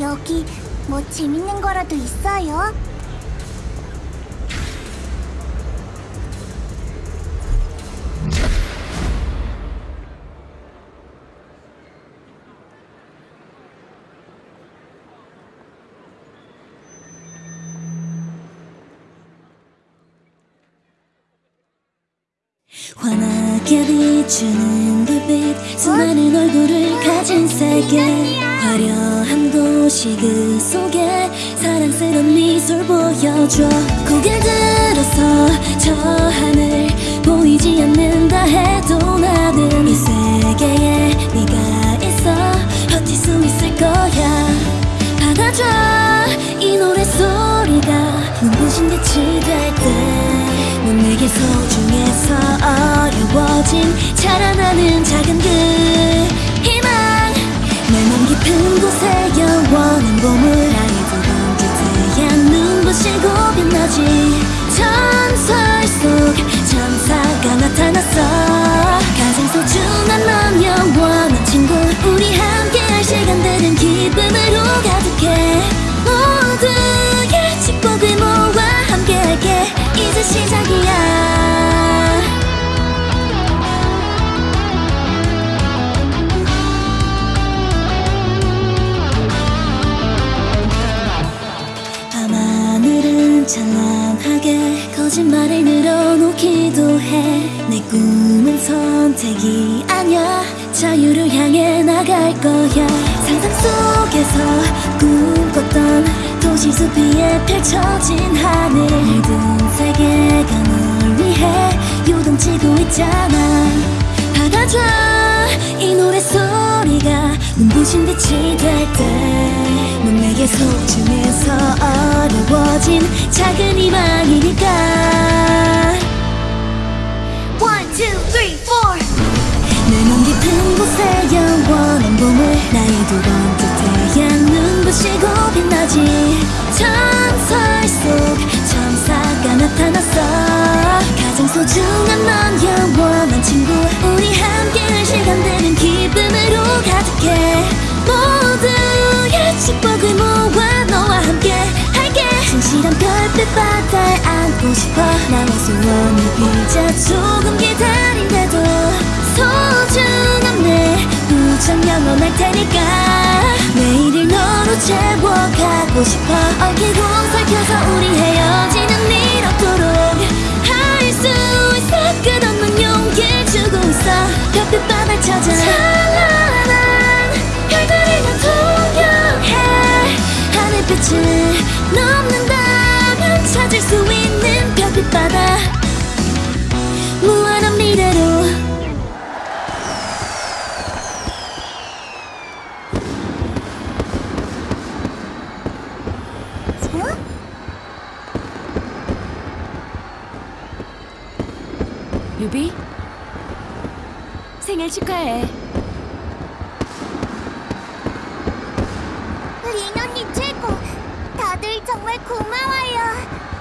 여기 뭐 재밌는 거라도 있어요? 환하게 비추는 불빛 수많은 얼굴을 가진 세계 화려한 도시 그 속에 사랑스런 미소를 보여줘. 고개를 들어서 저 하늘 보이지 않는다 해도 나는 이 세계에 네가 있어 버틸 수 있을 거야. 받아줘 이 노래 소리가. 눈부신 빛이 될때넌 내게 소중해서 어려워진 자라나는 작은 빛나지 전설 속 천사가 나타났어 찬란하게 거짓말을 늘어놓기도 해. 내 꿈은 선택이 아니야. 자유를 향해 나갈 거야. 상상 속에서 꿈꿨던 도시 숲 위에 펼쳐진 하늘. 모든 세계가 널 위해 요동치고 있잖아. 받아줘 이 노래 소리가 눈부신 빛이 될 때. 넌 내게 소중해서 어려워진 작은 희망이니까. One, two, three, four. 내맘 깊은 곳에 영원한 봄을 나의 두 번째 태양 눈부시고 빛나지. 전설 속 천사가 나타났어 싶어. 나의 소원을 빌자. 조금 기다린대도 소중한 내 우정 영원할 테니까. 내일을 너로 채워가고 싶어. 얽히고 살펴서 우리 헤어지는 일 없도록 루비 생일 축하해 린 언니 최고. 다들 정말 고마워요.